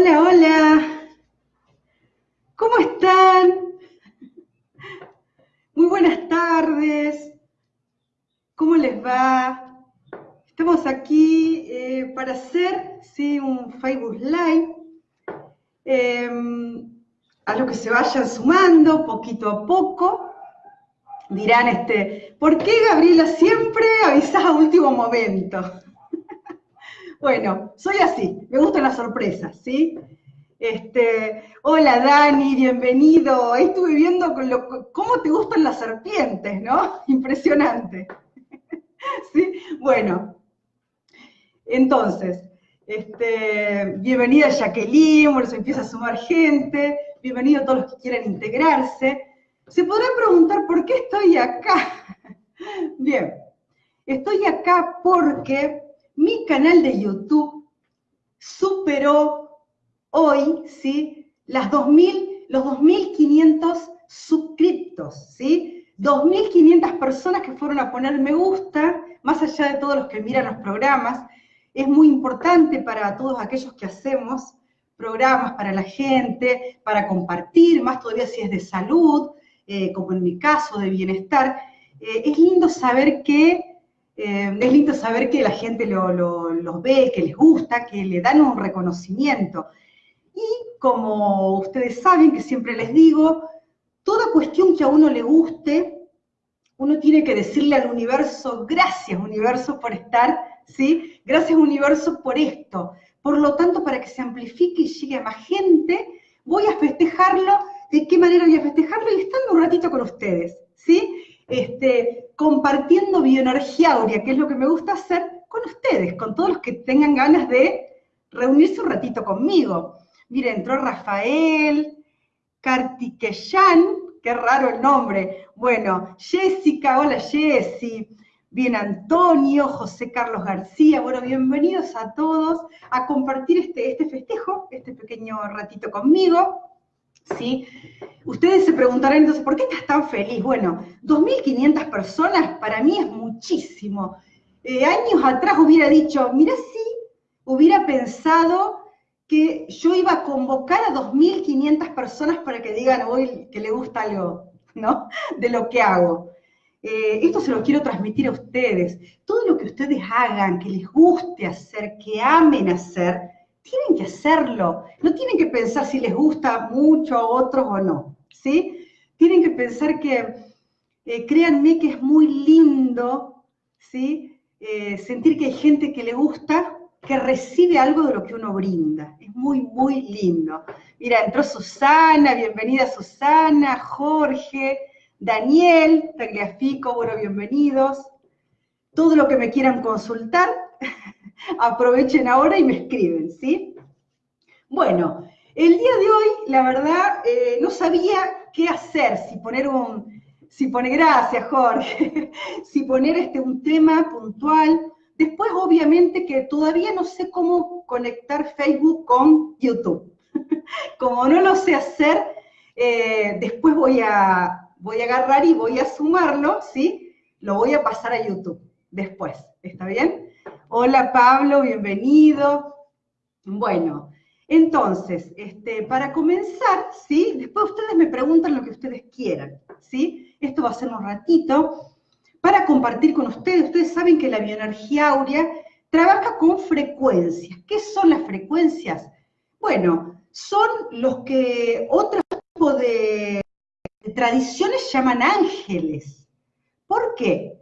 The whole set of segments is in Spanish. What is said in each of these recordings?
Hola, hola. ¿Cómo están? Muy buenas tardes. ¿Cómo les va? Estamos aquí eh, para hacer ¿sí? un Facebook Live. Em, a lo que se vayan sumando poquito a poco. Dirán, este, ¿por qué Gabriela siempre avisas a último momento? Bueno, soy así, me gustan las sorpresas, ¿sí? Este, hola Dani, bienvenido. Estuve viendo cómo te gustan las serpientes, ¿no? Impresionante. ¿Sí? Bueno, entonces, este, bienvenida Jacqueline, bueno, se empieza a sumar gente, bienvenido a todos los que quieran integrarse. Se podrán preguntar por qué estoy acá. Bien, estoy acá porque mi canal de YouTube superó hoy, ¿sí? Las 2000, los 2.500 suscriptos, ¿sí? 2.500 personas que fueron a poner me gusta, más allá de todos los que miran los programas, es muy importante para todos aquellos que hacemos programas para la gente, para compartir, más todavía si es de salud, eh, como en mi caso, de bienestar. Eh, es lindo saber que eh, es lindo saber que la gente los ve, que les gusta, que le dan un reconocimiento. Y como ustedes saben, que siempre les digo, toda cuestión que a uno le guste, uno tiene que decirle al universo, gracias universo por estar, ¿sí? Gracias universo por esto. Por lo tanto, para que se amplifique y llegue a más gente, voy a festejarlo. ¿De qué manera voy a festejarlo? Y estando un ratito con ustedes, ¿sí? Este, compartiendo bioenergía aurea, que es lo que me gusta hacer con ustedes, con todos los que tengan ganas de reunirse un ratito conmigo. Miren, entró Rafael, Kartikeyan, qué raro el nombre. Bueno, Jessica, hola Jessy. Bien, Antonio, José Carlos García, bueno, bienvenidos a todos a compartir este, este festejo, este pequeño ratito conmigo. ¿Sí? Ustedes se preguntarán entonces, ¿por qué estás tan feliz? Bueno, 2.500 personas para mí es muchísimo. Eh, años atrás hubiera dicho, mira, sí, hubiera pensado que yo iba a convocar a 2.500 personas para que digan hoy que le gusta algo, ¿no? De lo que hago. Eh, esto se lo quiero transmitir a ustedes. Todo lo que ustedes hagan, que les guste hacer, que amen hacer, tienen que hacerlo. No tienen que pensar si les gusta mucho a otros o no, ¿sí? Tienen que pensar que, eh, créanme que es muy lindo, ¿sí? Eh, sentir que hay gente que le gusta, que recibe algo de lo que uno brinda. Es muy, muy lindo. Mira, entró Susana, bienvenida Susana, Jorge, Daniel, Tagliafico, bueno, bienvenidos. Todo lo que me quieran consultar, aprovechen ahora y me escriben, ¿sí? Bueno, el día de hoy, la verdad, eh, no sabía qué hacer, si poner un, si poner, gracias Jorge, si poner este, un tema puntual. Después, obviamente, que todavía no sé cómo conectar Facebook con YouTube. Como no lo sé hacer, eh, después voy a, voy a agarrar y voy a sumarlo, ¿sí? Lo voy a pasar a YouTube después, ¿está bien? Hola Pablo, bienvenido. Bueno, entonces, este, para comenzar, ¿sí? Después ustedes me preguntan lo que ustedes quieran, ¿sí? Esto va a ser un ratito para compartir con ustedes. Ustedes saben que la bioenergía áurea trabaja con frecuencias. ¿Qué son las frecuencias? Bueno, son los que otro tipo de, tradiciones llaman ángeles. ¿Por qué?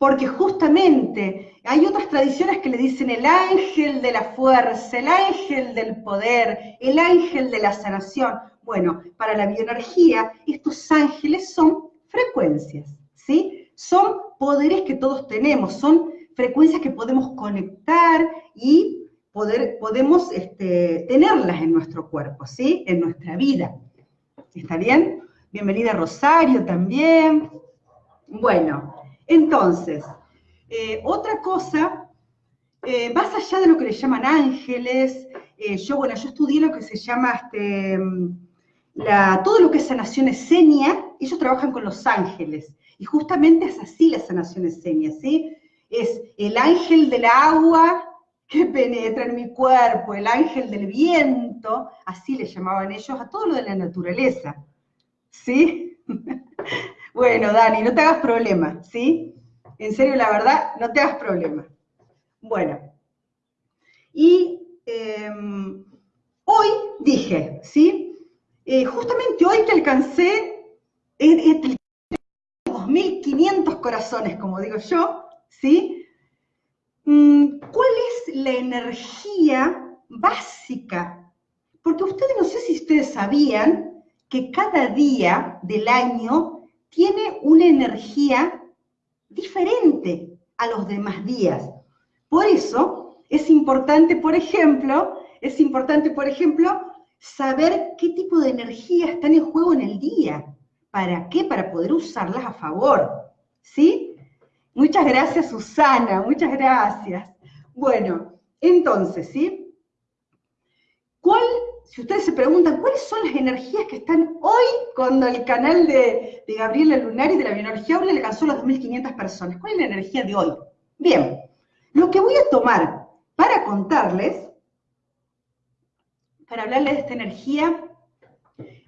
Porque justamente hay otras tradiciones que le dicen el ángel de la fuerza, el ángel del poder, el ángel de la sanación. Bueno, para la bioenergía, estos ángeles son frecuencias, ¿sí? Son poderes que todos tenemos, son frecuencias que podemos conectar y poder, podemos este, tenerlas en nuestro cuerpo, ¿sí? En nuestra vida. ¿Está bien? Bienvenida Rosario también. Bueno, entonces, eh, otra cosa, eh, más allá de lo que le llaman ángeles, eh, yo, bueno, yo estudié lo que se llama este, todo lo que es sanación esenia, ellos trabajan con los ángeles, y justamente es así la sanación esenia, ¿sí? Es el ángel del agua que penetra en mi cuerpo, el ángel del viento, así le llamaban ellos, a todo lo de la naturaleza. ¿Sí? bueno, Dani, no te hagas problema, ¿sí? En serio, la verdad, no te hagas problema. Bueno, y em, hoy dije, ¿sí? Eh, justamente hoy te alcancé entre 2.500 corazones, como digo yo, ¿sí? Mm, ¿Cuál es la energía básica? Porque ustedes, no sé si ustedes sabían que cada día del año tiene una energía diferente a los demás días. Por eso es importante, por ejemplo, es importante, por ejemplo, saber qué tipo de energía están en juego en el día. ¿Para qué? Para poder usarlas a favor. ¿Sí? Muchas gracias, Susana, muchas gracias. Bueno, entonces, ¿sí? ¿Cuál, si ustedes se preguntan, cuáles son las energías que están hoy cuando el canal de, de Gabriela Lunari de la Bioenergía le alcanzó las 2.500 personas? ¿Cuál es la energía de hoy? Bien, lo que voy a tomar para contarles, para hablarles de esta energía,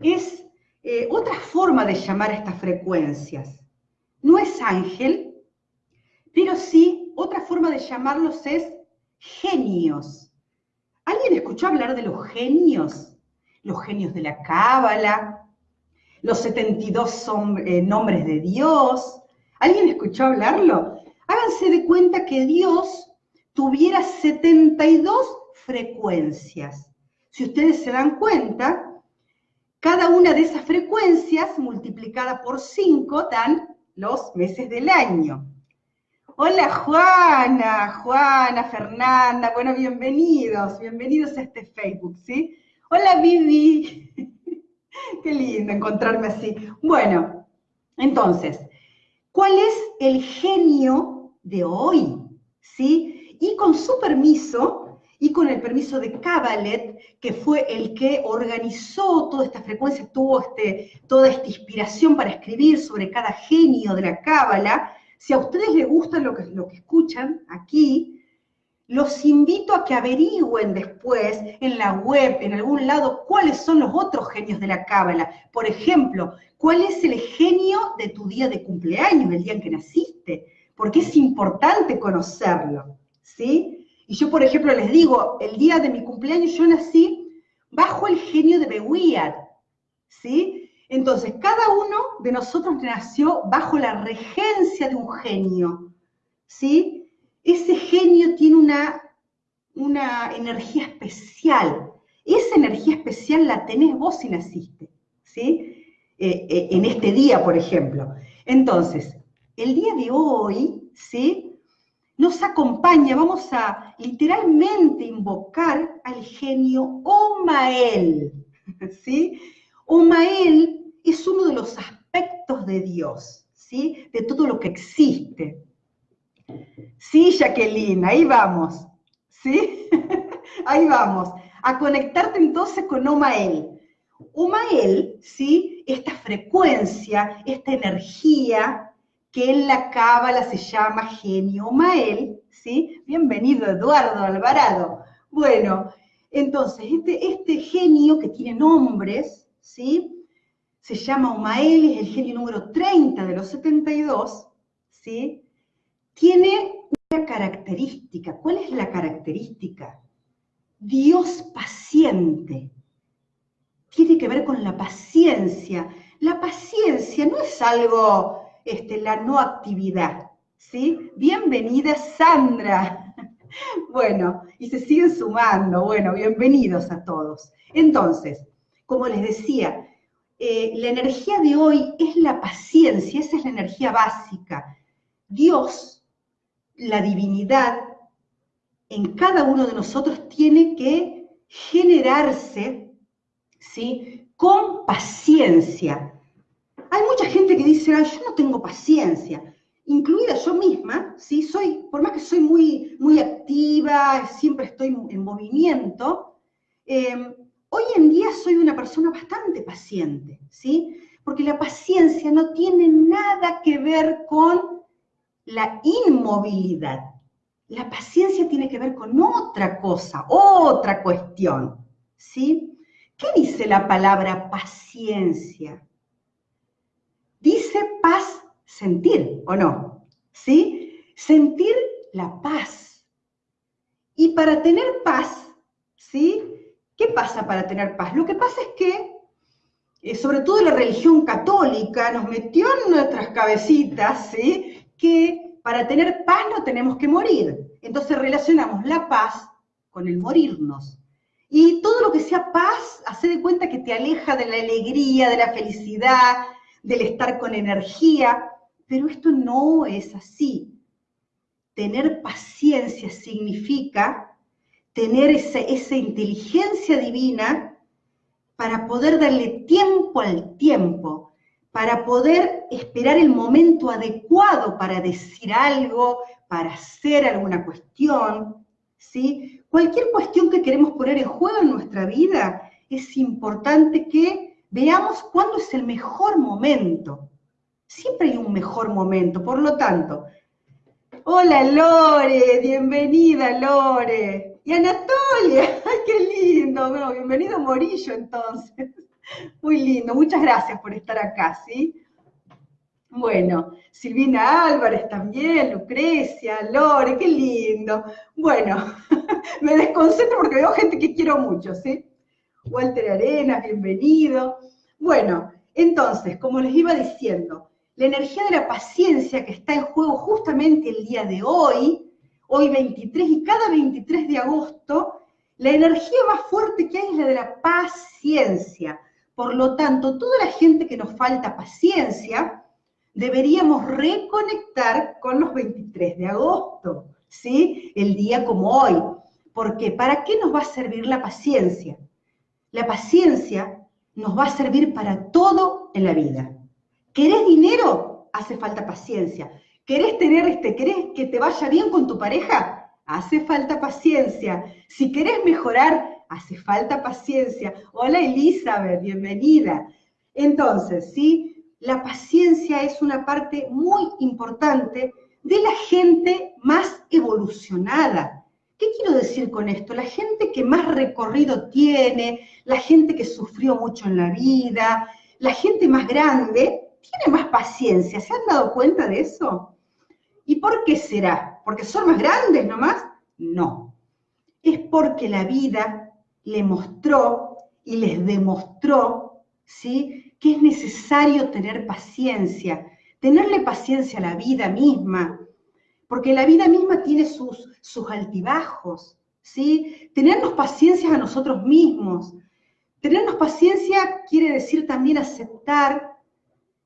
es eh, otra forma de llamar a estas frecuencias. No es ángel, pero sí otra forma de llamarlos es genios. ¿Alguien escuchó hablar de los genios? Los genios de la Cábala, los 72 eh, nombres de Dios. ¿Alguien escuchó hablarlo? Háganse de cuenta que Dios tuviera 72 frecuencias. Si ustedes se dan cuenta, cada una de esas frecuencias multiplicada por 5 dan los meses del año. Hola Juana, Juana, Fernanda, bueno, bienvenidos, bienvenidos a este Facebook, ¿sí? Hola Vivi, qué lindo encontrarme así. Bueno, entonces, ¿cuál es el genio de hoy? ¿Sí? Y con su permiso, y con el permiso de Cabalet, que fue el que organizó toda esta frecuencia, tuvo este, toda esta inspiración para escribir sobre cada genio de la Cábala, si a ustedes les gusta lo que, lo que escuchan aquí, los invito a que averigüen después en la web, en algún lado, cuáles son los otros genios de la Cábala. Por ejemplo, cuál es el genio de tu día de cumpleaños, el día en que naciste, porque es importante conocerlo, ¿sí? Y yo, por ejemplo, les digo, el día de mi cumpleaños yo nací bajo el genio de Bewiad, ¿sí? Entonces, cada uno de nosotros nació bajo la regencia de un genio, ¿sí? Ese genio tiene una, una energía especial. Esa energía especial la tenés vos si naciste, ¿sí? Eh, eh, en este día, por ejemplo. Entonces, el día de hoy, ¿sí? Nos acompaña, vamos a literalmente invocar al genio Omael, ¿sí? Omael es uno de los aspectos de Dios, ¿sí? De todo lo que existe. Sí, Jacqueline, ahí vamos, ¿sí? ahí vamos. A conectarte entonces con Omael. Omael, ¿sí? Esta frecuencia, esta energía que en la cábala se llama genio Omael, ¿sí? Bienvenido, Eduardo Alvarado. Bueno, entonces, este, este genio que tiene nombres, ¿sí? Se llama Umael, es el genio número 30 de los 72, ¿sí? Tiene una característica. ¿Cuál es la característica? Dios paciente. Tiene que ver con la paciencia. La paciencia no es algo, este, la no actividad, ¿sí? Bienvenida Sandra. Bueno, y se siguen sumando. Bueno, bienvenidos a todos. Entonces, como les decía, eh, la energía de hoy es la paciencia, esa es la energía básica. Dios, la divinidad, en cada uno de nosotros tiene que generarse, ¿sí? Con paciencia. Hay mucha gente que dice, yo no tengo paciencia, incluida yo misma, ¿sí? Soy, por más que soy muy, muy activa, siempre estoy en movimiento, eh, Hoy en día soy una persona bastante paciente, ¿sí? Porque la paciencia no tiene nada que ver con la inmovilidad. La paciencia tiene que ver con otra cosa, otra cuestión, ¿sí? ¿Qué dice la palabra paciencia? Dice paz sentir, ¿o no? ¿Sí? Sentir la paz. Y para tener paz, ¿sí? ¿Qué pasa para tener paz? Lo que pasa es que, eh, sobre todo la religión católica, nos metió en nuestras cabecitas. Que para tener paz no tenemos que morir. Entonces relacionamos la paz con el morirnos. Y todo lo que sea paz, hace de cuenta que te aleja de la alegría, de la felicidad, del estar con energía, pero esto no es así. Tener paciencia significa tener esa, inteligencia divina para poder darle tiempo al tiempo, para poder esperar el momento adecuado para decir algo, para hacer alguna cuestión, ¿sí? Cualquier cuestión que queremos poner en juego en nuestra vida, es importante que veamos cuándo es el mejor momento. Siempre hay un mejor momento, por lo tanto. Hola Lore, bienvenida Lore. Y Anatolia, ay, qué lindo. bienvenido Morillo entonces. Muy lindo, muchas gracias por estar acá, ¿sí? Bueno, Silvina Álvarez también, Lucrecia, Lore, qué lindo. Bueno, me desconcentro porque veo gente que quiero mucho, ¿sí? Walter Arenas, bienvenido. Bueno, entonces, como les iba diciendo, la energía de la paciencia que está en juego justamente el día de hoy, hoy 23 y cada 23 de agosto, la energía más fuerte que hay es la de la paciencia. Por lo tanto, toda la gente que nos falta paciencia, deberíamos reconectar con los 23 de agosto, ¿sí? El día como hoy. Porque ¿para qué nos va a servir la paciencia? La paciencia nos va a servir para todo en la vida. ¿Querés dinero? Hace falta paciencia. ¿Querés tener este, querés que te vaya bien con tu pareja? Hace falta paciencia. Si querés mejorar, hace falta paciencia. Hola Elizabeth, bienvenida. Entonces, ¿sí? La paciencia es una parte muy importante de la gente más evolucionada. ¿Qué quiero decir con esto? La gente que más recorrido tiene, la gente que sufrió mucho en la vida, la gente más grande, tiene más paciencia. ¿Se han dado cuenta de eso? ¿Y por qué será? ¿Porque son más grandes nomás? No. Es porque la vida le mostró y les demostró, ¿sí? Que es necesario tener paciencia, tenerle paciencia a la vida misma, porque la vida misma tiene sus, sus altibajos, ¿sí? Tenernos paciencia a nosotros mismos. Tenernos paciencia quiere decir también aceptar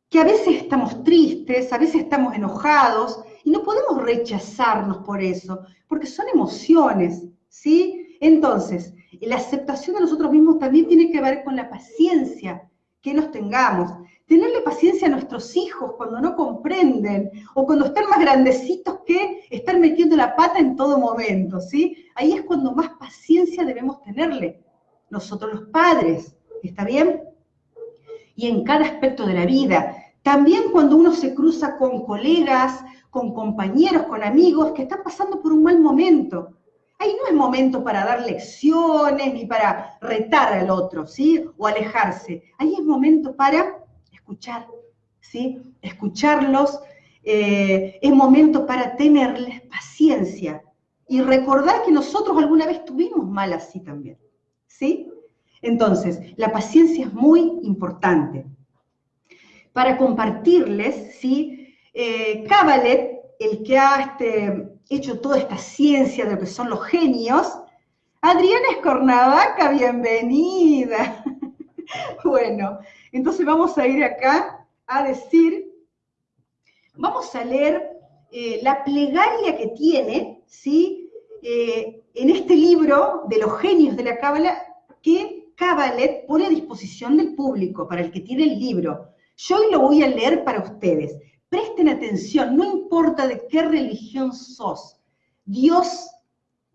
que a veces estamos tristes, a veces estamos enojados y no podemos rechazarnos por eso, porque son emociones, ¿sí? Entonces, la aceptación de nosotros mismos también tiene que ver con la paciencia que nos tengamos. Tenerle paciencia a nuestros hijos cuando no comprenden o cuando están más grandecitos que estar metiendo la pata en todo momento, ¿sí? Ahí es cuando más paciencia debemos tenerle nosotros los padres, ¿está bien? y en cada aspecto de la vida. También cuando uno se cruza con colegas, con compañeros, con amigos que están pasando por un mal momento. Ahí no es momento para dar lecciones ni para retar al otro, ¿sí? O alejarse. Ahí es momento para escuchar, ¿sí? Escucharlos. Eh, es momento para tenerles paciencia y recordar que nosotros alguna vez tuvimos mal así también, ¿sí? Entonces, la paciencia es muy importante. Para compartirles, ¿sí? Eh, el que ha este, hecho toda esta ciencia de lo que son los genios, Adriana Escornavaca, bienvenida. bueno, entonces vamos a ir acá a decir, vamos a leer eh, la plegaria que tiene, ¿sí? Eh, en este libro de los genios de la Cábala, que Cabalet pone a disposición del público, para el que tiene el libro. Yo hoy lo voy a leer para ustedes. Presten atención, no importa de qué religión sos, Dios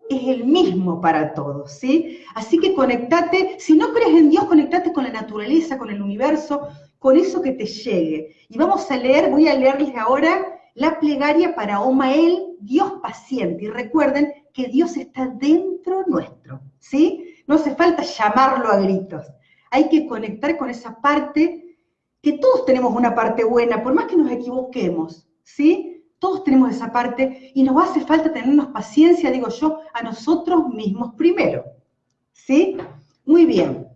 es el mismo para todos, ¿sí? Así que conectate, si no crees en Dios, conectate con la naturaleza, con el universo, con eso que te llegue. Y vamos a leer, voy a leerles ahora la plegaria para Omael, Dios paciente. Y recuerden que Dios está dentro nuestro, ¿sí? No hace falta llamarlo a gritos. Hay que conectar con esa parte, que todos tenemos una parte buena, por más que nos equivoquemos, ¿sí? Todos tenemos esa parte y nos hace falta tenernos paciencia, digo yo, a nosotros mismos primero. ¿Sí? Muy bien.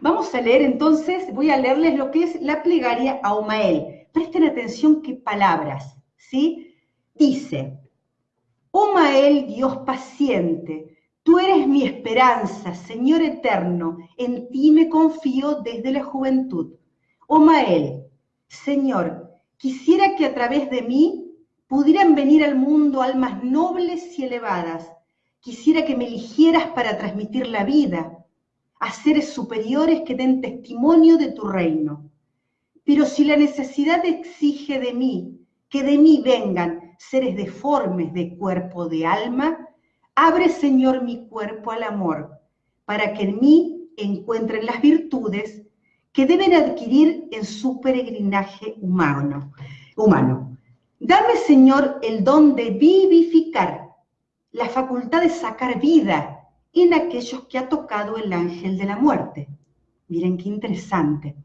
Vamos a leer entonces, voy a leerles lo que es la plegaria a Omael. Presten atención qué palabras, ¿sí? Dice, Omael, Dios paciente, tú eres mi esperanza, Señor eterno, en ti me confío desde la juventud. Omael, Señor, quisiera que a través de mí pudieran venir al mundo almas nobles y elevadas. Quisiera que me eligieras para transmitir la vida, a seres superiores que den testimonio de tu reino. Pero si la necesidad exige de mí que de mí vengan seres deformes de cuerpo de alma, abre, Señor, mi cuerpo al amor, para que en mí encuentren las virtudes que deben adquirir en su peregrinaje humano. humano. Dame, Señor, el don de vivificar, la facultad de sacar vida en aquellos que ha tocado el ángel de la muerte. Miren qué interesante.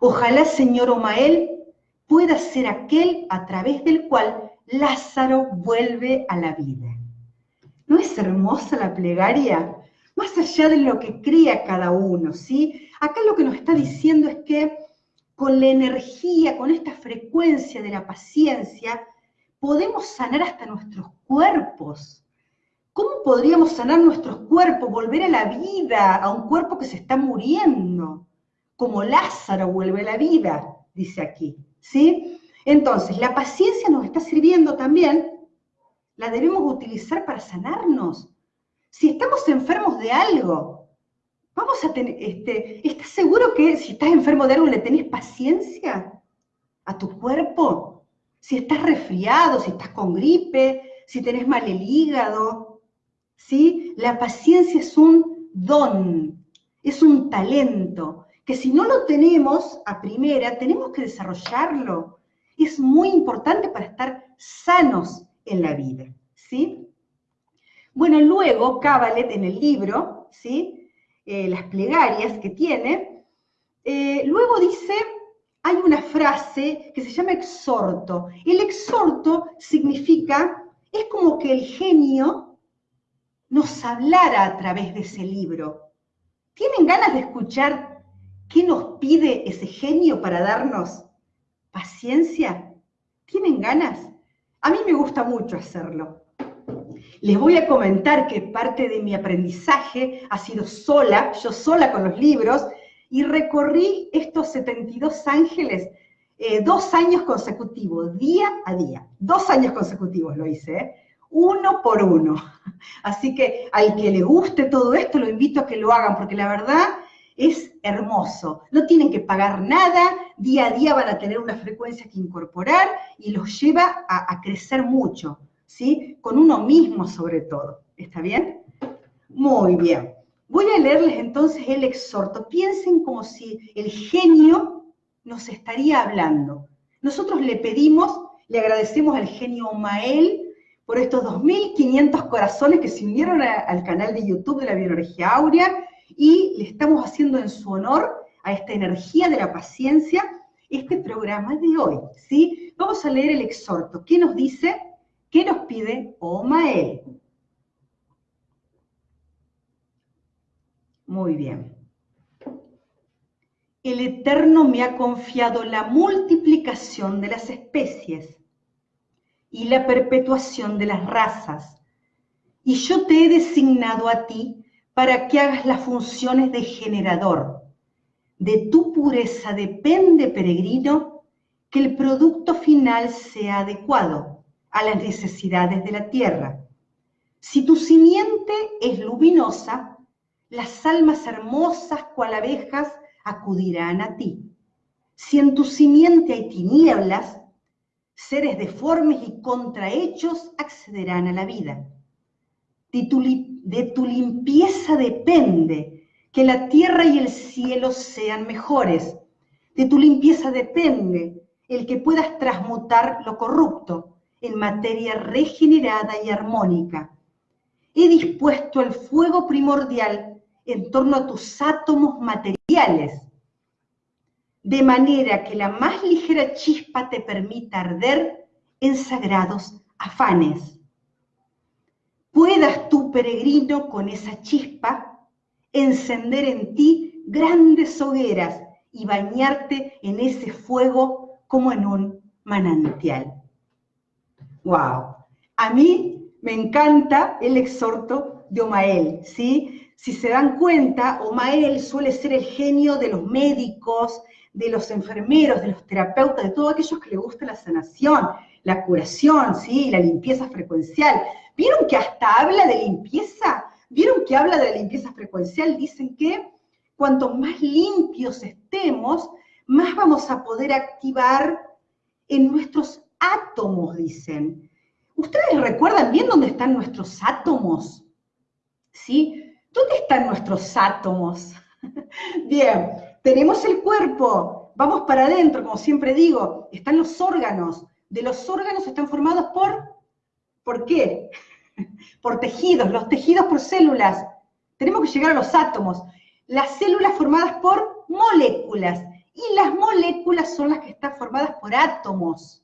Ojalá, Señor Omael, pueda ser aquel a través del cual Lázaro vuelve a la vida. ¿No es hermosa la plegaria? Más allá de lo que crea cada uno, ¿sí? Acá lo que nos está diciendo es que con la energía, con esta frecuencia de la paciencia, podemos sanar hasta nuestros cuerpos. ¿Cómo podríamos sanar nuestros cuerpos, volver a la vida, a un cuerpo que se está muriendo? Como Lázaro vuelve a la vida, dice aquí, ¿sí? Entonces, la paciencia nos está sirviendo también, la debemos utilizar para sanarnos. Si estamos enfermos de algo, vamos a tener, este, ¿estás seguro que si estás enfermo de algo le tenés paciencia a tu cuerpo? Si estás resfriado, si estás con gripe, si tenés mal el hígado, ¿sí? La paciencia es un don, es un talento, que si no lo tenemos a primera, tenemos que desarrollarlo. Es muy importante para estar sanos en la vida, ¿sí? Bueno, luego Cabalet en el libro, ¿sí? Eh, las plegarias que tiene, eh, luego dice, hay una frase que se llama exhorto. El exhorto significa, es como que el genio nos hablara a través de ese libro. ¿Tienen ganas de escuchar qué nos pide ese genio para darnos paciencia? ¿Tienen ganas? A mí me gusta mucho hacerlo. Les voy a comentar que parte de mi aprendizaje ha sido sola, yo sola con los libros, y recorrí estos 72 ángeles eh, dos años consecutivos, día a día. Dos años consecutivos lo hice, ¿eh? uno por uno. Así que al que le guste todo esto, lo invito a que lo hagan, porque la verdad es hermoso. No tienen que pagar nada, día a día van a tener una frecuencia que incorporar y los lleva a, crecer mucho, ¿sí? Con uno mismo sobre todo. ¿Está bien? Muy bien. Voy a leerles entonces el exhorto. Piensen como si el genio nos estaría hablando. Nosotros le pedimos, le agradecemos al genio Mael por estos 2.500 corazones que se unieron al canal de YouTube de la Bioenergía Aurea y le estamos haciendo en su honor a esta energía de la paciencia este programa de hoy, ¿sí? Vamos a leer el exhorto. ¿Qué nos dice? ¿Qué nos pide Omael? Muy bien. El Eterno me ha confiado la multiplicación de las especies y la perpetuación de las razas. Y yo te he designado a ti para que hagas las funciones de generador. De tu pureza depende, peregrino, que el producto final sea adecuado a las necesidades de la tierra. Si tu simiente es luminosa, las almas hermosas cual abejas acudirán a ti. Si en tu simiente hay tinieblas, seres deformes y contrahechos accederán a la vida. De tu, limpieza depende que la tierra y el cielo sean mejores. De tu limpieza depende el que puedas transmutar lo corrupto en materia regenerada y armónica. He dispuesto el fuego primordial en torno a tus átomos materiales, de manera que la más ligera chispa te permita arder en sagrados afanes. Puedas tú, peregrino, con esa chispa, encender en ti grandes hogueras y bañarte en ese fuego como en un manantial. ¡Wow! A mí me encanta el exhorto de Omael, ¿sí? Si se dan cuenta, Omael suele ser el genio de los médicos, de los enfermeros, de los terapeutas, de todos aquellos que les gusta la sanación, la curación, ¿sí? la limpieza frecuencial. ¿Vieron que hasta habla de limpieza? ¿Vieron que habla de la limpieza frecuencial? Dicen que cuanto más limpios estemos, más vamos a poder activar en nuestros átomos, dicen. ¿Ustedes recuerdan bien dónde están nuestros átomos? ¿Sí? ¿Dónde están nuestros átomos? bien, tenemos el cuerpo, vamos para adentro, como siempre digo, están los órganos. De los órganos están formados por, ¿por qué? por tejidos, los tejidos por células. Tenemos que llegar a los átomos. Las células formadas por moléculas. Y las moléculas son las que están formadas por átomos.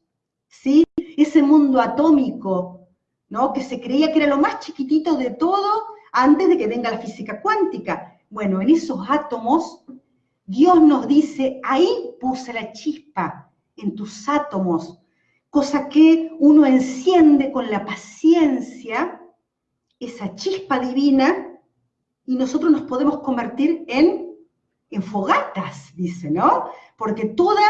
¿Sí? Ese mundo atómico, ¿no? Que se creía que era lo más chiquitito de todo antes de que venga la física cuántica. Bueno, en esos átomos Dios nos dice, ahí puse la chispa en tus átomos, cosa que uno enciende con la paciencia, esa chispa divina, y nosotros nos podemos convertir en, en fogatas, dice, ¿no? Porque toda,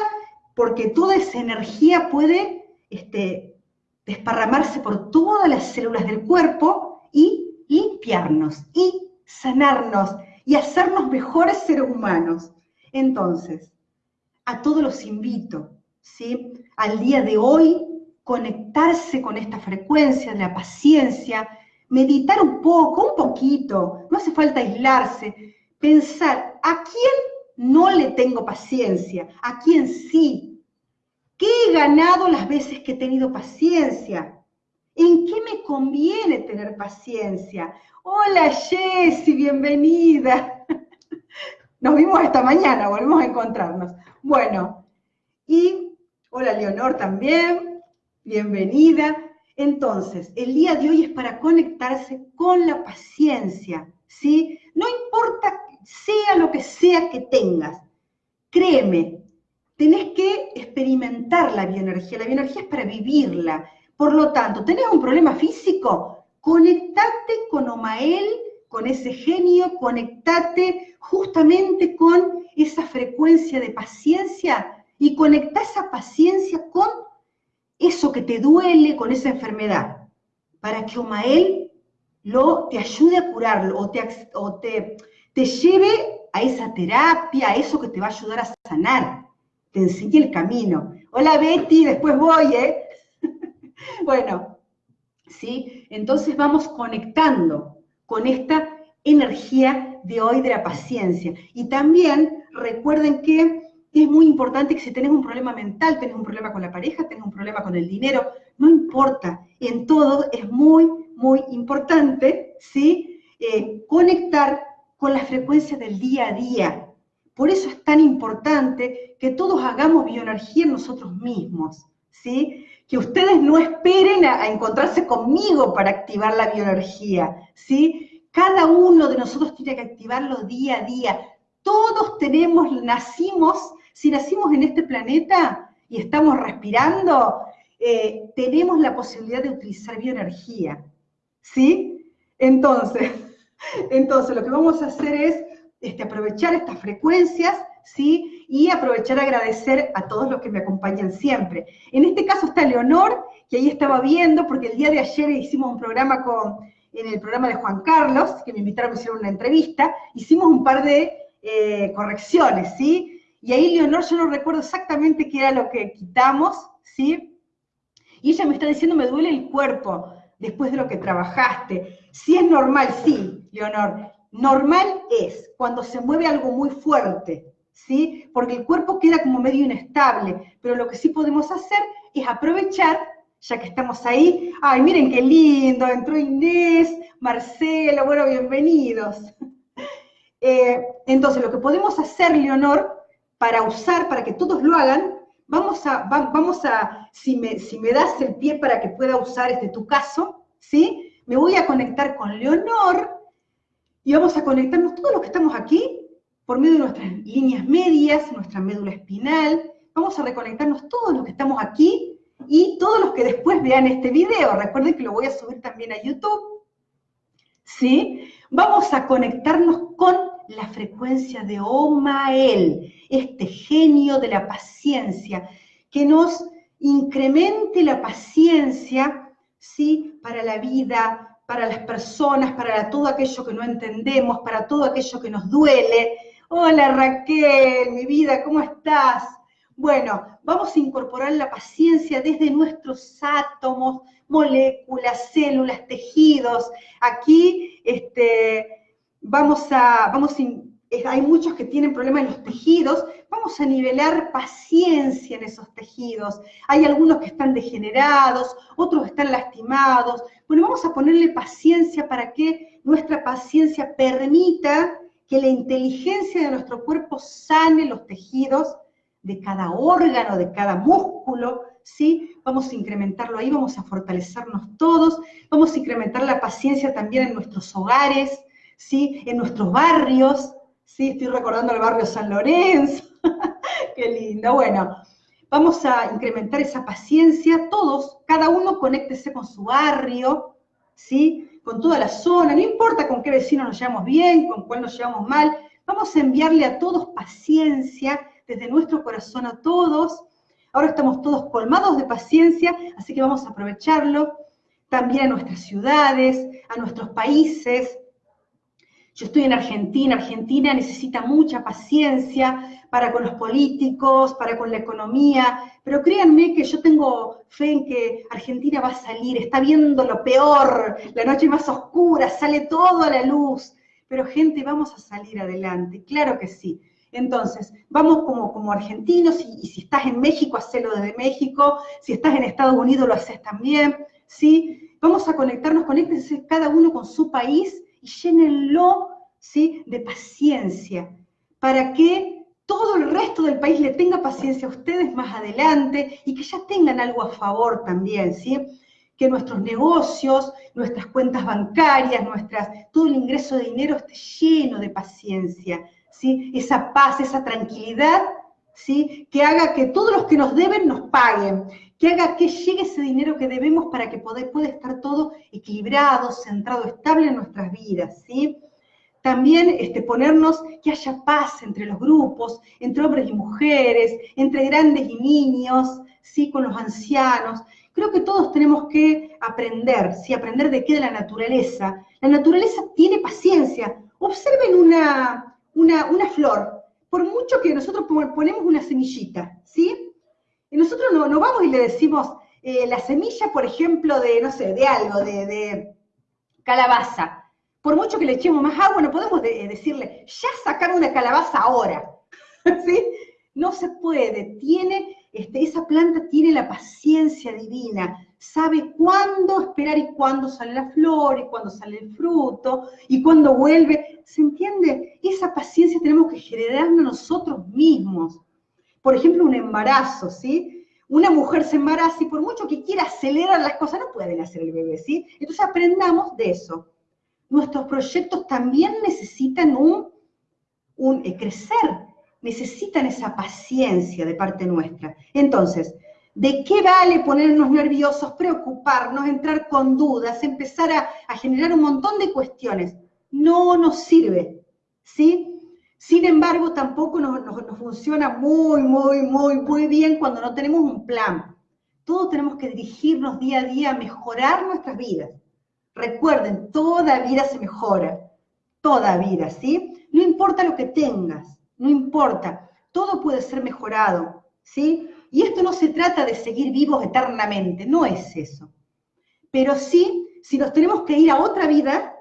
porque toda esa energía puede este, desparramarse por todas las células del cuerpo y limpiarnos y sanarnos y hacernos mejores seres humanos. Entonces, a todos los invito, ¿sí? Al día de hoy, conectarse con esta frecuencia de la paciencia, meditar un poco, un poquito, no hace falta aislarse, pensar, ¿a quién no le tengo paciencia? ¿A quién sí? ¿Qué he ganado las veces que he tenido paciencia? ¿En qué me conviene tener paciencia? Hola Jessy, bienvenida. Nos vimos esta mañana, volvemos a encontrarnos. Bueno, y hola Leonor también, bienvenida. Entonces, el día de hoy es para conectarse con la paciencia, ¿sí? No importa sea lo que sea que tengas, créeme, tenés que experimentar la bioenergía. La bioenergía es para vivirla. Por lo tanto, ¿tenés un problema físico? Conectate con Omael con ese genio, conectate justamente con esa frecuencia de paciencia y conecta esa paciencia con eso que te duele, con esa enfermedad, para que Omael te ayude a curarlo o, o te, te lleve a esa terapia, a eso que te va a ayudar a sanar, te enseñe el camino. Hola Betty, después voy, ¿eh? bueno, ¿sí? Entonces vamos conectando con esta energía de hoy de la paciencia. Y también recuerden que es muy importante que si tenés un problema mental, tenés un problema con la pareja, tenés un problema con el dinero, no importa, en todo es muy, muy importante, ¿sí? Eh, conectar con la frecuencia del día a día. Por eso es tan importante que todos hagamos bioenergía en nosotros mismos, ¿sí? que ustedes no esperen a, encontrarse conmigo para activar la bioenergía, ¿sí? Cada uno de nosotros tiene que activarlo día a día. Todos tenemos, nacimos, si nacimos en este planeta y estamos respirando, eh, tenemos la posibilidad de utilizar bioenergía, ¿sí? Entonces, entonces lo que vamos a hacer es este, aprovechar estas frecuencias, ¿sí? y aprovechar agradecer a todos los que me acompañan siempre. En este caso está Leonor, que ahí estaba viendo, porque el día de ayer hicimos un programa con, en el programa de Juan Carlos, que me invitaron a hacer una entrevista, hicimos un par de eh, correcciones, ¿sí? Y ahí Leonor, yo no recuerdo exactamente qué era lo que quitamos, ¿sí? Y ella me está diciendo, me duele el cuerpo después de lo que trabajaste. Si es normal, sí, Leonor. Normal es cuando se mueve algo muy fuerte, ¿sí? Porque el cuerpo queda como medio inestable, pero lo que sí podemos hacer es aprovechar, ya que estamos ahí, ay, miren qué lindo, entró Inés, Marcelo, bueno, bienvenidos. Eh, entonces, lo que podemos hacer, Leonor, para usar, para que todos lo hagan, vamos a, vamos a si, me, si me das el pie para que pueda usar este tu caso, ¿sí? Me voy a conectar con Leonor y vamos a conectarnos todos los que estamos aquí por medio de nuestras líneas medias, nuestra médula espinal. Vamos a reconectarnos todos los que estamos aquí y todos los que después vean este video. Recuerden que lo voy a subir también a YouTube. ¿Sí? Vamos a conectarnos con la frecuencia de Omael, este genio de la paciencia, que nos incremente la paciencia, ¿sí? Para la vida, para las personas, para todo aquello que no entendemos, para todo aquello que nos duele. Hola Raquel, mi vida, ¿cómo estás? Bueno, vamos a incorporar la paciencia desde nuestros átomos, moléculas, células, tejidos. Aquí este, vamos a, vamos hay muchos que tienen problemas en los tejidos, vamos a nivelar paciencia en esos tejidos. Hay algunos que están degenerados, otros están lastimados. Bueno, vamos a ponerle paciencia para que nuestra paciencia permita que la inteligencia de nuestro cuerpo sane los tejidos de cada órgano, de cada músculo, ¿sí? Vamos a incrementarlo ahí, vamos a fortalecernos todos, vamos a incrementar la paciencia también en nuestros hogares, ¿sí? En nuestros barrios, ¿sí? Estoy recordando el barrio San Lorenzo, qué lindo, bueno. Vamos a incrementar esa paciencia, todos, cada uno conéctese con su barrio, ¿sí? con toda la zona, no importa con qué vecino nos llevamos bien, con cuál nos llevamos mal, vamos a enviarle a todos paciencia desde nuestro corazón a todos. Ahora estamos todos colmados de paciencia, así que vamos a aprovecharlo también a nuestras ciudades, a nuestros países, yo estoy en Argentina, Argentina necesita mucha paciencia para con los políticos, para con la economía, pero créanme que yo tengo fe en que Argentina va a salir, está viendo lo peor, la noche más oscura, sale todo a la luz, pero gente, vamos a salir adelante, claro que sí. Entonces, vamos como, como argentinos y, si estás en México, hacelo desde México, si estás en Estados Unidos, lo haces también, ¿sí? Vamos a conectarnos, conéctense cada uno con su país y llénenlo ¿sí? de paciencia, para que todo el resto del país le tenga paciencia a ustedes más adelante y que ya tengan algo a favor también, ¿sí? que nuestros negocios, nuestras cuentas bancarias, nuestras, todo el ingreso de dinero esté lleno de paciencia, ¿sí? esa paz, esa tranquilidad, ¿sí? que haga que todos los que nos deben nos paguen, que haga que llegue ese dinero que debemos para que pueda, estar todo equilibrado, centrado, estable en nuestras vidas, ¿sí? También este, ponernos que haya paz entre los grupos, entre hombres y mujeres, entre grandes y niños, ¿sí? Con los ancianos. Creo que todos tenemos que aprender, ¿sí? Aprender de qué de la naturaleza. La naturaleza tiene paciencia. Observen una, una, una flor. Por mucho que nosotros ponemos una semillita, ¿sí? Y nosotros no, vamos y le decimos eh, la semilla, por ejemplo, de, no sé, de algo, de, calabaza. Por mucho que le echemos más agua, no podemos eh, decirle, ya sacar una calabaza ahora. ¿Sí? No se puede. Tiene, este, esa planta tiene la paciencia divina. Sabe cuándo esperar y cuándo sale la flor y cuándo sale el fruto y cuándo vuelve. ¿Se entiende? Esa paciencia tenemos que generarnos nosotros mismos por ejemplo, un embarazo, ¿sí? Una mujer se embaraza y por mucho que quiera acelerar las cosas, no pueden hacer el bebé, ¿sí? Entonces aprendamos de eso. Nuestros proyectos también necesitan un, eh, crecer, necesitan esa paciencia de parte nuestra. Entonces, ¿de qué vale ponernos nerviosos, preocuparnos, entrar con dudas, empezar a generar un montón de cuestiones? No nos sirve, ¿sí? Sin embargo, tampoco nos, funciona muy, muy, muy, muy bien cuando no tenemos un plan. Todos tenemos que dirigirnos día a día a mejorar nuestras vidas. Recuerden, toda vida se mejora. Toda vida, ¿sí? No importa lo que tengas, no importa. Todo puede ser mejorado, ¿sí? Y esto no se trata de seguir vivos eternamente, no es eso. Pero sí, si nos tenemos que ir a otra vida,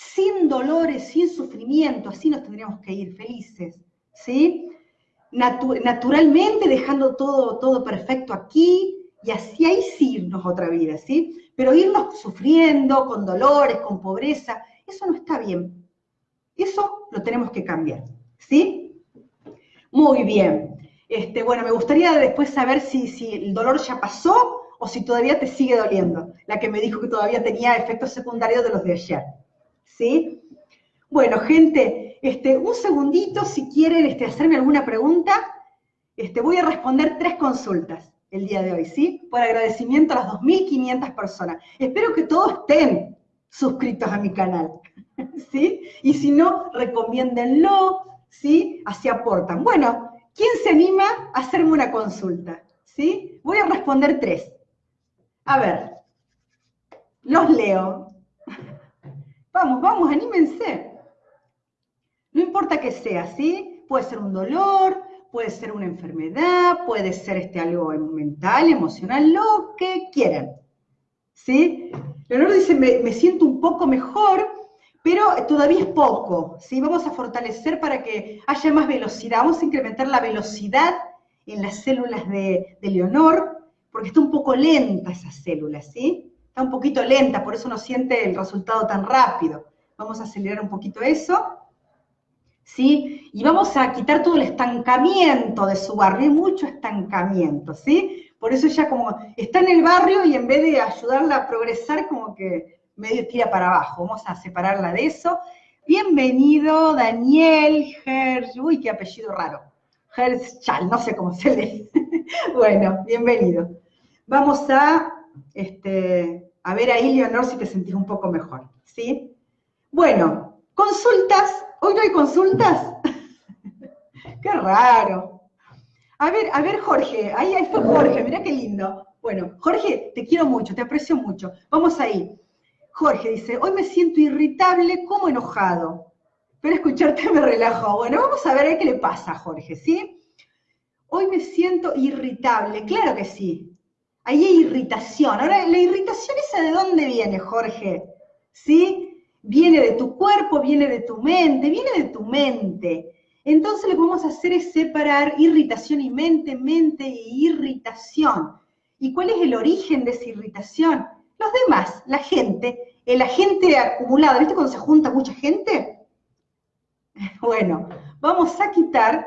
sin dolores, sin sufrimiento, así nos tendríamos que ir felices, ¿sí? naturalmente dejando todo, todo perfecto aquí y así ahí sí irnos otra vida, ¿sí? Pero irnos sufriendo, con dolores, con pobreza, eso no está bien. Eso lo tenemos que cambiar, ¿sí? Muy bien. Este, bueno, me gustaría después saber si, si el dolor ya pasó o si todavía te sigue doliendo. La que me dijo que todavía tenía efectos secundarios de los de ayer, ¿sí? Bueno, gente, este, un segundito, si quieren este, hacerme alguna pregunta, este, voy a responder tres consultas el día de hoy, ¿sí? Por agradecimiento a las 2.500 personas. Espero que todos estén suscritos a mi canal, ¿sí? Y si no, recomiéndenlo, ¿sí? Así aportan. Bueno, ¿quién se anima a hacerme una consulta? ¿Sí? Voy a responder tres. A ver, los leo. Vamos, vamos, anímense. No importa que sea, ¿sí? Puede ser un dolor, puede ser una enfermedad, puede ser este, algo mental, emocional, lo que quieran. ¿Sí? Leonardo dice, me, siento un poco mejor, pero todavía es poco. ¿sí? Vamos a fortalecer para que haya más velocidad. Vamos a incrementar la velocidad en las células de, de Leonor, porque está un poco lenta esa célula, ¿sí? Un poquito lenta, por eso no siente el resultado tan rápido. Vamos a acelerar un poquito eso. ¿sí? Y vamos a quitar todo el estancamiento de su barrio, hay mucho estancamiento, ¿sí? Por eso ella como está en el barrio y en vez de ayudarla a progresar, como que medio tira para abajo. Vamos a separarla de eso. Bienvenido, Daniel Herz, uy, qué apellido raro. Chal, no sé cómo se lee. bueno, bienvenido. Vamos a, este, a ver ahí, Leonor, si te sentís un poco mejor, ¿sí? Bueno, consultas ¿Hoy no hay consultas? qué raro. A ver, a ver, Jorge, ahí, ahí fue Jorge, mira qué lindo. Bueno, Jorge, te quiero mucho, te aprecio mucho. Vamos ahí. Jorge dice, hoy me siento irritable como enojado. Pero escucharte me relajo. Bueno, vamos a ver qué le pasa a Jorge, ¿sí? Hoy me siento irritable, claro que sí. Ahí hay irritación. Ahora, ¿la irritación esa de dónde viene, Jorge? ¿Sí? viene de tu cuerpo, viene de tu mente, viene de tu mente. Entonces lo que vamos a hacer es separar irritación y mente, mente e irritación. ¿Y cuál es el origen de esa irritación? Los demás, la gente, el agente acumulado. ¿Viste cuando se junta mucha gente? Bueno, vamos a quitar.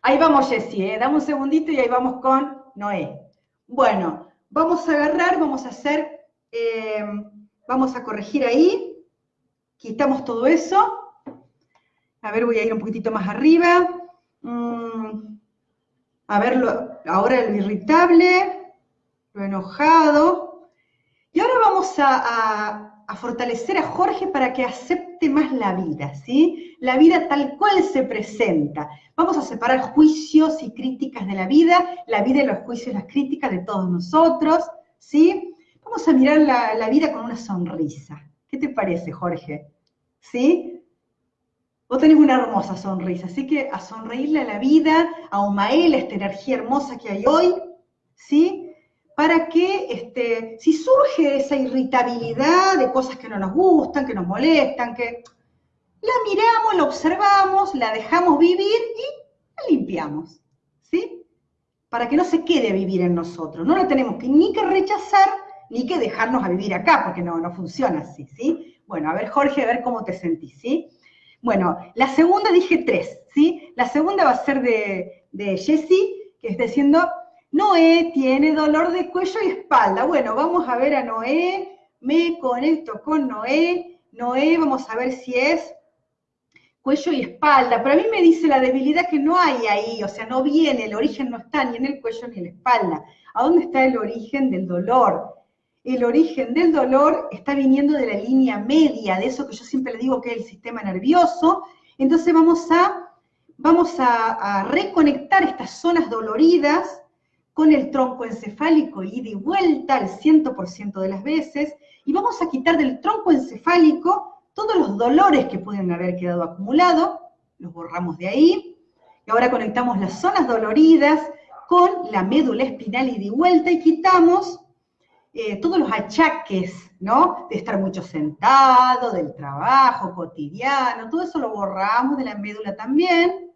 Ahí vamos, Jessie, ¿eh? dame un segundito y ahí vamos con Noé. Bueno, vamos a agarrar, vamos a hacer eh, Vamos a corregir ahí. Quitamos todo eso. A ver, voy a ir un poquitito más arriba. Mm, a ver, ahora lo irritable, lo enojado. Y ahora vamos a, fortalecer a Jorge para que acepte más la vida, ¿sí? La vida tal cual se presenta. Vamos a separar juicios y críticas de la vida, la vida y los juicios y las críticas de todos nosotros, ¿sí? Vamos a mirar la, vida con una sonrisa. ¿Qué te parece, Jorge? ¿Sí? Vos tenés una hermosa sonrisa, así que a sonreírle a la vida, a Omael, a esta energía hermosa que hay hoy, ¿sí? Para que, este, si surge esa irritabilidad de cosas que no nos gustan, que nos molestan, que la miramos, la observamos, la dejamos vivir y la limpiamos, ¿sí? Para que no se quede a vivir en nosotros. No la tenemos que, ni que rechazar, ni que dejarnos a vivir acá, porque no, no funciona así, ¿sí? Bueno, a ver, Jorge, a ver cómo te sentís, ¿sí? Bueno, la segunda dije tres, ¿sí? La segunda va a ser de, de Jessie, que está diciendo, Noé tiene dolor de cuello y espalda. Bueno, vamos a ver a Noé, me conecto con Noé, Noé, vamos a ver si es cuello y espalda, pero a mí me dice la debilidad que no hay ahí, o sea, no viene, el origen no está ni en el cuello ni en la espalda. ¿A dónde está el origen del dolor? el origen del dolor está viniendo de la línea media, de eso que yo siempre le digo que es el sistema nervioso. Entonces vamos a, vamos a, reconectar estas zonas doloridas con el tronco encefálico y de vuelta al 100% de las veces, y vamos a quitar del tronco encefálico todos los dolores que pueden haber quedado acumulados, los borramos de ahí, y ahora conectamos las zonas doloridas con la médula espinal y de vuelta y quitamos eh, todos los achaques, ¿no? De estar mucho sentado, del trabajo cotidiano, todo eso lo borramos de la médula también.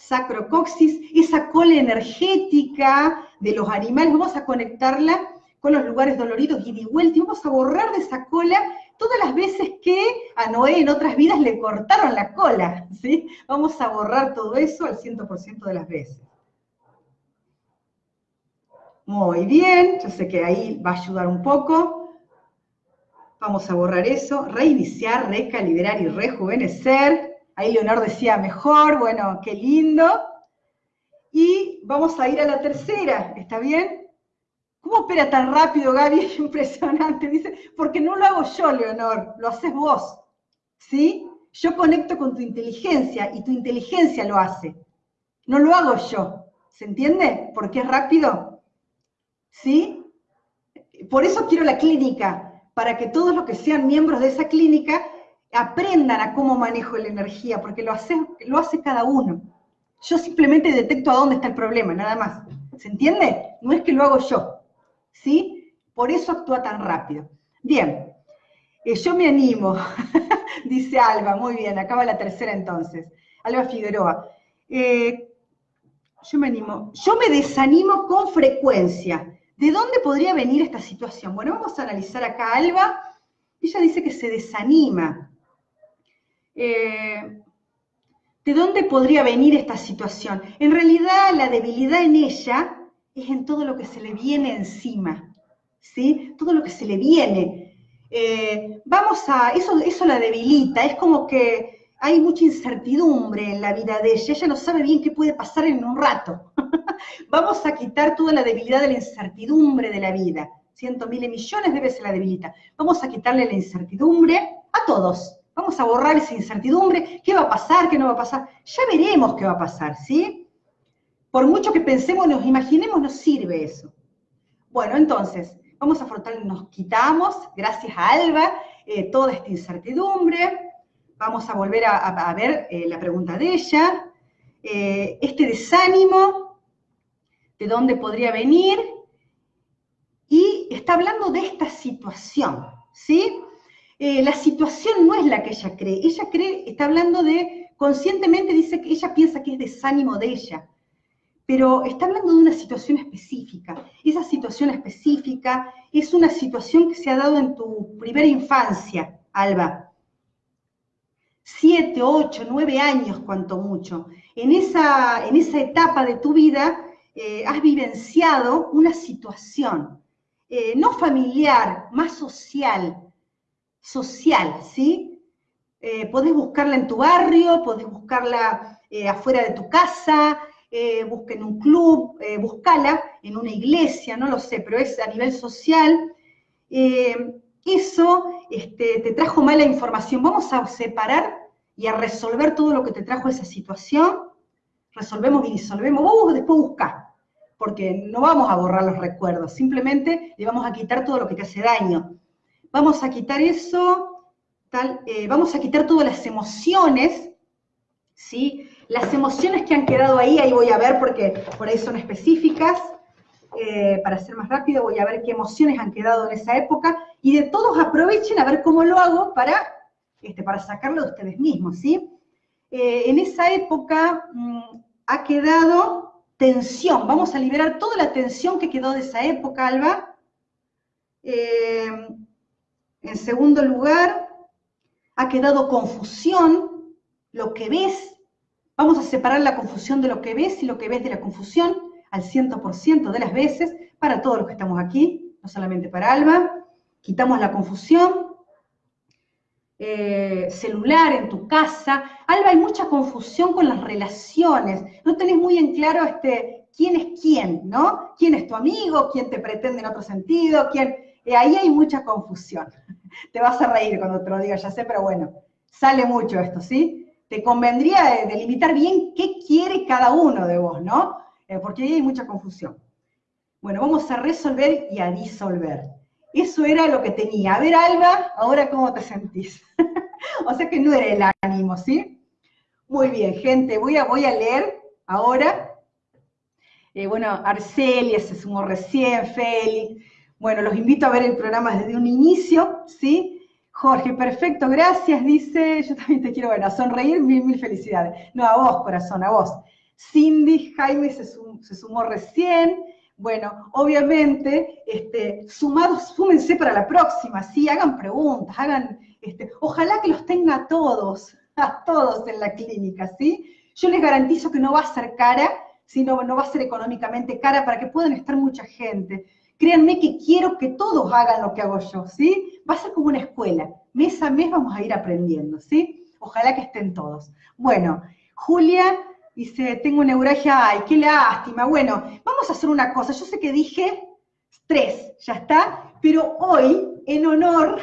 Sacrocoxis, esa cola energética de los animales, vamos a conectarla con los lugares doloridos y de vuelta, y vamos a borrar de esa cola todas las veces que a Noé en otras vidas le cortaron la cola, ¿sí? Vamos a borrar todo eso al 100% de las veces. Muy bien, yo sé que ahí va a ayudar un poco. Vamos a borrar eso, reiniciar, recalibrar y rejuvenecer. Ahí Leonor decía mejor, bueno, qué lindo. Y vamos a ir a la tercera, ¿está bien? ¿Cómo opera tan rápido, Gaby? Es impresionante. Dice, porque no lo hago yo, Leonor, lo haces vos. ¿Sí? Yo conecto con tu inteligencia y tu inteligencia lo hace. No lo hago yo. ¿Se entiende? Porque es rápido. ¿Sí? Por eso quiero la clínica, para que todos los que sean miembros de esa clínica aprendan a cómo manejo la energía, porque lo hace, lo hace cada uno. Yo simplemente detecto a dónde está el problema, nada más. ¿Se entiende? No es que lo hago yo. ¿sí? Por eso actúa tan rápido. Bien, eh, yo me animo, dice Alba, muy bien, acaba la tercera entonces. Alba Figueroa. Eh, yo me animo, yo me desanimo con frecuencia. ¿De dónde podría venir esta situación? Bueno, vamos a analizar acá a Alba. Ella dice que se desanima. Eh, ¿De dónde podría venir esta situación? En realidad, la debilidad en ella es en todo lo que se le viene encima, ¿sí? Todo lo que se le viene. Eh, vamos a, eso, eso la debilita, es como que hay mucha incertidumbre en la vida de ella, ella no sabe bien qué puede pasar en un rato. vamos a quitar toda la debilidad de la incertidumbre de la vida. Cientos, miles, millones de veces la debilita. Vamos a quitarle la incertidumbre a todos. Vamos a borrar esa incertidumbre. ¿Qué va a pasar? ¿Qué no va a pasar? Ya veremos qué va a pasar, ¿sí? Por mucho que pensemos, nos imaginemos, nos sirve eso. Bueno, entonces, vamos a afrontar, nos quitamos, gracias a Alba, eh, toda esta incertidumbre. Vamos a volver a, ver eh, la pregunta de ella. Eh, este desánimo, ¿de dónde podría venir? Y está hablando de esta situación, ¿sí? La situación no es la que ella cree. Ella cree, está hablando de, conscientemente dice que ella piensa que es desánimo de ella pero está hablando de una situación específica. Esa situación específica es una situación que se ha dado en tu primera infancia, Alba. Siete, ocho, nueve años, cuanto mucho. En esa, en esa etapa de tu vida eh, has vivenciado una situación, eh, no familiar, más social, social, ¿sí? Eh, podés buscarla en tu barrio, podés buscarla afuera de tu casa, eh, busquen un club, eh, buscala en una iglesia, no lo sé, pero es a nivel social. Eh, eso este, te trajo mala información. Vamos a separar y a resolver todo lo que te trajo esa situación. Resolvemos y disolvemos. Vos después buscá, porque no vamos a borrar los recuerdos, simplemente le vamos a quitar todo lo que te hace daño. Vamos a quitar eso, tal, vamos a quitar todas las emociones, ¿sí? Las emociones que han quedado ahí, ahí voy a ver porque por ahí son específicas. Eh, para ser más rápido, voy a ver qué emociones han quedado en esa época y de todos aprovechen a ver cómo lo hago para, este, para sacarlo de ustedes mismos, ¿sí? Eh, en esa época mm, ha quedado tensión. Vamos a liberar toda la tensión que quedó de esa época, Alba. Eh, en segundo lugar, ha quedado confusión, lo que ves Vamos a separar la confusión de lo que ves y lo que ves de la confusión al 100% de las veces para todos los que estamos aquí, no solamente para Alba. Quitamos la confusión. Eh, celular en tu casa. Alba, hay mucha confusión con las relaciones. No tenés muy en claro este, quién es quién, ¿no? ¿Quién es tu amigo? ¿Quién te pretende en otro sentido? ¿Quién? Eh, ahí hay mucha confusión. Te vas a reír cuando te lo diga, ya sé, pero bueno, sale mucho esto, ¿sí? te convendría delimitar bien qué quiere cada uno de vos, ¿no? Eh, porque ahí hay mucha confusión. Bueno, vamos a resolver y a disolver. Eso era lo que tenía. A ver, Alba, ahora cómo te sentís. o sea que no era el ánimo, ¿sí? Muy bien, gente, voy a, voy a leer ahora. Eh, bueno, Arcelia se sumó recién, Félix. Bueno, los invito a ver el programa desde un inicio, ¿sí? Jorge, perfecto, gracias, dice, yo también te quiero ver, a sonreír, mil, mil felicidades. No, a vos, corazón, a vos. Cindy, Jaime se, sumó recién. Bueno, obviamente, este, sumados, súmense para la próxima, sí, hagan preguntas, hagan, este, ojalá que los tenga a todos, a todos en la clínica, ¿sí? Yo les garantizo que no va a ser cara, sino no va a ser económicamente cara para que puedan estar mucha gente. Créanme que quiero que todos hagan lo que hago yo, ¿sí? Va a ser como una escuela. Mes a mes vamos a ir aprendiendo, ¿sí? Ojalá que estén todos. Bueno, Julia dice, tengo neuralgia, ay, qué lástima. Bueno, vamos a hacer una cosa. Yo sé que dije tres, ya está, pero hoy, en honor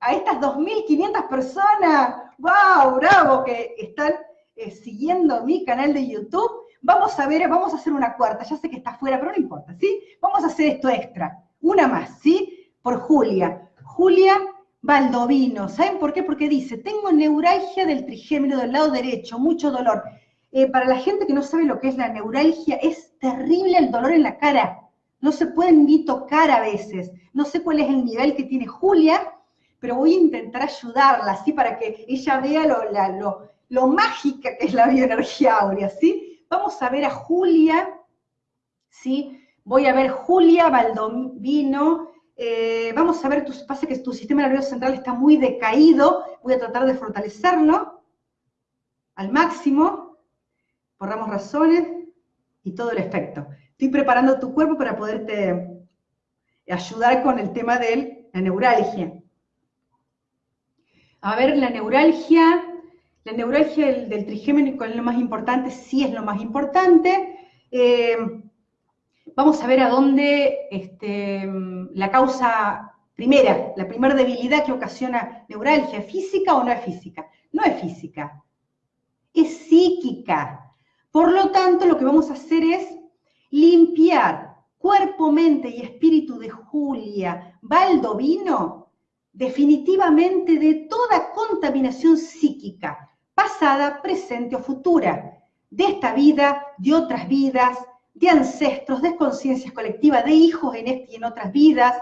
a estas 2.500 personas, wow, bravo, que están eh, siguiendo mi canal de YouTube, Vamos a ver, vamos a hacer una cuarta, ya sé que está fuera, pero no importa, ¿sí? Vamos a hacer esto extra, una más, ¿sí? Por Julia. Julia Baldovino, ¿saben por qué? Porque dice, tengo neuralgia del trigémino del lado derecho, mucho dolor. Eh, para la gente que no sabe lo que es la neuralgia, es terrible el dolor en la cara. No se pueden ni tocar a veces. No sé cuál es el nivel que tiene Julia, pero voy a intentar ayudarla, ¿sí? Para que ella vea lo, lo, lo mágica que es la bioenergía áurea, ¿sí? Vamos a ver a Julia, ¿sí? Voy a ver Julia Baldovino. Eh, vamos a ver, tu, pasa que tu sistema nervioso central está muy decaído. Voy a tratar de fortalecerlo al máximo, por ramos razones y todo el efecto. Estoy preparando tu cuerpo para poderte ayudar con el tema de la neuralgia. A ver, la neuralgia, la neuralgia del, trigémino es lo más importante, sí es lo más importante. Eh, vamos a ver a dónde este, la causa primera, la primera debilidad que ocasiona neuralgia, ¿es física o no es física? No es física, es psíquica. Por lo tanto, lo que vamos a hacer es limpiar cuerpo, mente y espíritu de Julia Baldovino definitivamente de toda contaminación psíquica, pasada, presente o futura, de esta vida, de otras vidas, de ancestros, de conciencias colectivas, de hijos en esta y en otras vidas,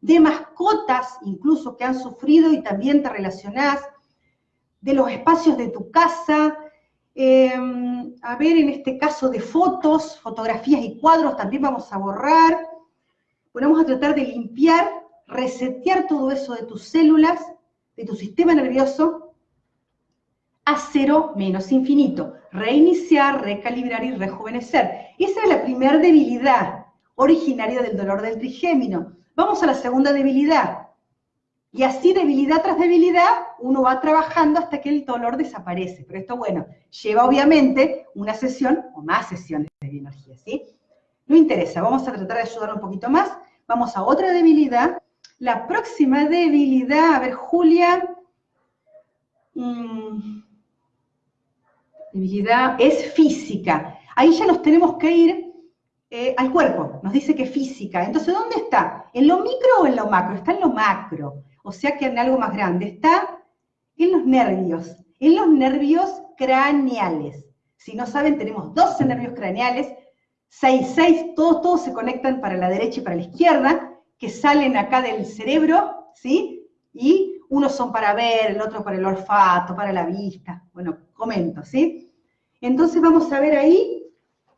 de mascotas incluso que han sufrido y también te relacionás, de los espacios de tu casa, em, a ver, en este caso de fotos, fotografías y cuadros también vamos a borrar. Bueno, vamos a tratar de limpiar, resetear todo eso de tus células, de tu sistema nervioso, a cero menos infinito. Reiniciar, recalibrar y rejuvenecer. Esa es la primera debilidad originaria del dolor del trigémino. Vamos a la segunda debilidad. Y así debilidad tras debilidad, uno va trabajando hasta que el dolor desaparece. Pero esto, bueno, lleva obviamente una sesión o más sesiones de bioenergía, ¿sí? No interesa, vamos a tratar de ayudar un poquito más. Vamos a otra debilidad. La próxima debilidad, a ver, Julia. Mm, es física. Ahí ya nos tenemos que ir eh, al cuerpo, nos dice que es física. Entonces, ¿dónde está? ¿En lo micro o en lo macro? Está en lo macro, o sea que en algo más grande. Está en los nervios, en los nervios craneales. Si no saben, tenemos 12 nervios craneales, 6, 6, todos, todos se conectan para la derecha y para la izquierda, que salen acá del cerebro, ¿sí? Y unos son para ver, el otro para el olfato, para la vista. Bueno, comento, ¿sí? Entonces vamos a ver ahí,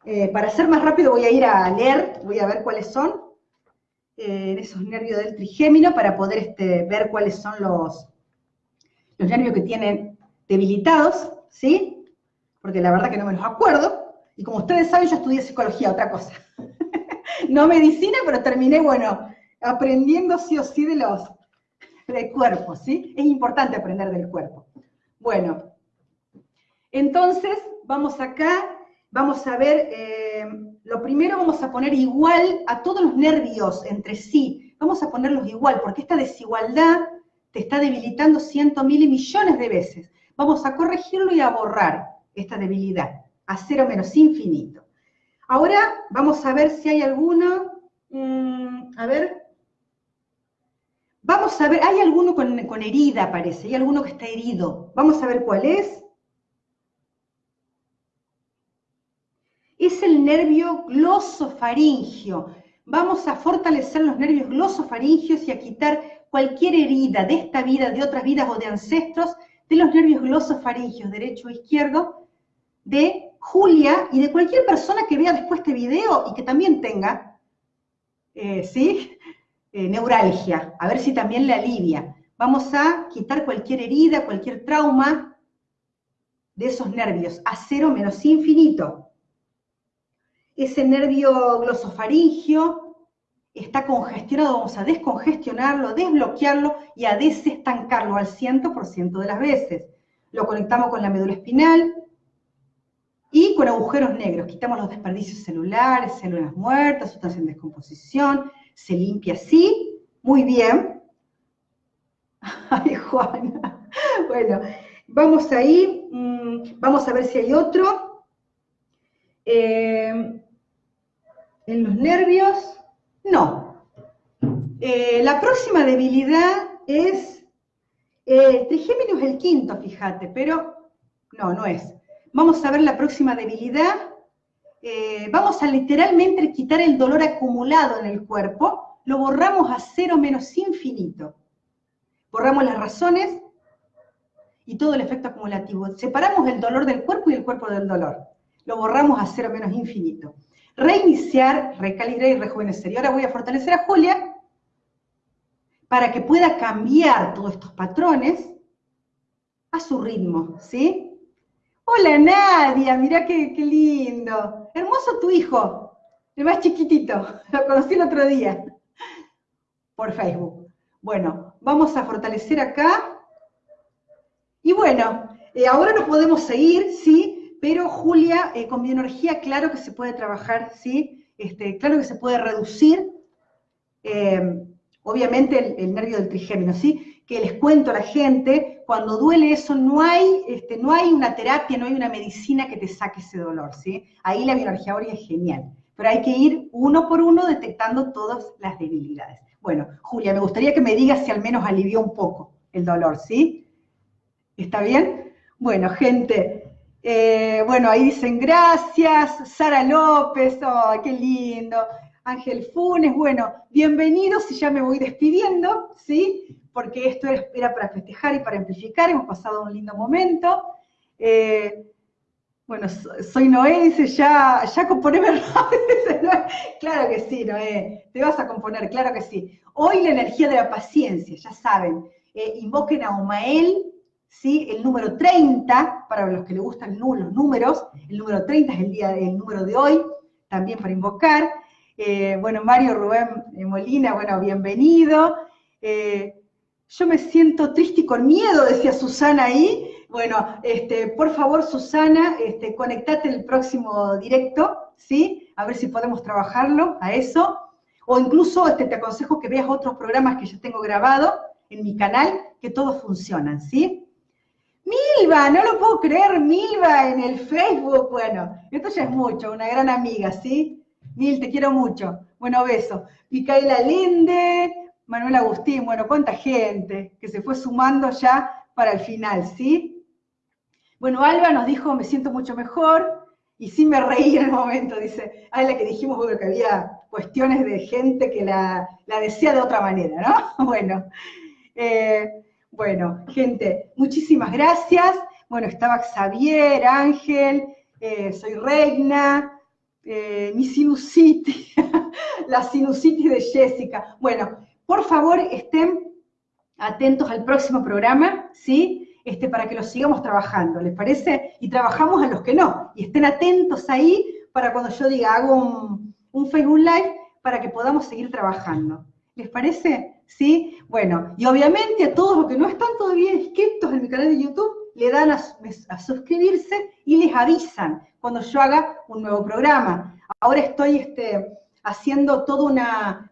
eh, para ser más rápido voy a ir a leer, voy a ver cuáles son eh, esos nervios del trigémino para poder este, ver cuáles son los, los nervios que tienen debilitados, ¿sí? Porque la verdad que no me los acuerdo. Y como ustedes saben, yo estudié psicología, otra cosa. no medicina, pero terminé, bueno, aprendiendo sí o sí de los, del cuerpo, ¿sí? Es importante aprender del cuerpo. Bueno, entonces, vamos acá, vamos a ver, eh, lo primero vamos a poner igual a todos los nervios entre sí, vamos a ponerlos igual, porque esta desigualdad te está debilitando cientos, mil millones de veces. Vamos a corregirlo y a borrar esta debilidad, a cero menos infinito. Ahora vamos a ver si hay alguno, mm, a ver, vamos a ver, hay alguno con, herida parece, hay alguno que está herido. Vamos a ver cuál es. es el nervio glosofaringio. Vamos a fortalecer los nervios glosofaringios y a quitar cualquier herida de esta vida, de otras vidas o de ancestros, de los nervios glosofaringios, derecho o izquierdo, de Julia y de cualquier persona que vea después este video y que también tenga, eh, ¿sí? Eh, neuralgia, a ver si también le alivia. Vamos a quitar cualquier herida, cualquier trauma de esos nervios, a cero menos infinito. Ese nervio glosofaringio está congestionado, vamos a descongestionarlo, desbloquearlo y a desestancarlo al 100% de las veces. Lo conectamos con la médula espinal y con agujeros negros. Quitamos los desperdicios celulares, células muertas, sustancias en descomposición, se limpia así, muy bien. Ay, Juana. Bueno, vamos ahí, mm, vamos a ver si hay otro. Eh, en los nervios, no. Eh, la próxima debilidad es, eh, trigémino es el quinto, fíjate, pero no, no es. Vamos a ver la próxima debilidad. Eh, vamos a literalmente quitar el dolor acumulado en el cuerpo, lo borramos a cero menos infinito. Borramos las razones y todo el efecto acumulativo. Separamos el dolor del cuerpo y el cuerpo del dolor. Lo borramos a cero menos infinito reiniciar, recalibrar y rejuvenecer. Y ahora voy a fortalecer a Julia para que pueda cambiar todos estos patrones a su ritmo, ¿sí? Hola Nadia, mirá qué, qué lindo. Hermoso tu hijo, el más chiquitito, lo conocí el otro día por Facebook. Bueno, vamos a fortalecer acá. Y bueno, eh, ahora nos podemos seguir, ¿sí? pero Julia, eh, con bioenergía, claro que se puede trabajar, ¿sí? Este, claro que se puede reducir, eh, obviamente, el, nervio del trigémino, ¿sí? Que les cuento a la gente, cuando duele eso, no hay, este, no hay una terapia, no hay una medicina que te saque ese dolor, ¿sí? Ahí la bioenergía ahora es genial, pero hay que ir uno por uno detectando todas las debilidades. Bueno, Julia, me gustaría que me digas si al menos alivió un poco el dolor, ¿sí? ¿Está bien? Bueno, gente, eh, bueno, ahí dicen gracias, Sara López, oh, qué lindo. Ángel Funes, bueno, bienvenidos y ya me voy despidiendo, ¿sí? Porque esto era para festejar y para amplificar, hemos pasado un lindo momento. Eh, bueno, soy Noé, dice, ya, ya componeme Claro que sí, Noé, te vas a componer, claro que sí. Hoy la energía de la paciencia, ya saben, eh, invoquen a Omael, ¿sí? El número 30, para los que les gustan los números, el número 30 es el, día, el número de hoy, también para invocar. Eh, bueno, Mario Rubén eh, Molina, bueno, bienvenido. Eh, yo me siento triste y con miedo, decía Susana ahí. Bueno, este, por favor, Susana, este, conectate el próximo directo, ¿sí? A ver si podemos trabajarlo a eso. O incluso este, te aconsejo que veas otros programas que yo tengo grabado en mi canal, que todos funcionan, ¿sí? Milva, no lo puedo creer, Milva en el Facebook. Bueno, esto ya es mucho, una gran amiga, ¿sí? Mil, te quiero mucho. Bueno, beso. Micaela Linde, Manuel Agustín, bueno, cuánta gente que se fue sumando ya para el final, ¿sí? Bueno, Alba nos dijo, me siento mucho mejor, y sí me reí en el momento, dice, ah, la que dijimos que había cuestiones de gente que la, la desea de otra manera, ¿no? Bueno, eh, bueno, gente, muchísimas gracias. Bueno, estaba Xavier, Ángel, eh, soy Reina, eh, mi sinusitis, la sinusitis de Jessica. Bueno, por favor, estén atentos al próximo programa, ¿sí? Este, para que lo sigamos trabajando, ¿les parece? Y trabajamos a los que no. Y estén atentos ahí para cuando yo diga, hago un, un Facebook Live, para que podamos seguir trabajando. ¿Les parece? ¿sí? Bueno, y obviamente a todos los que no están todavía inscritos en mi canal de YouTube, le dan a, suscribirse y les avisan cuando yo haga un nuevo programa. Ahora estoy este, haciendo toda una,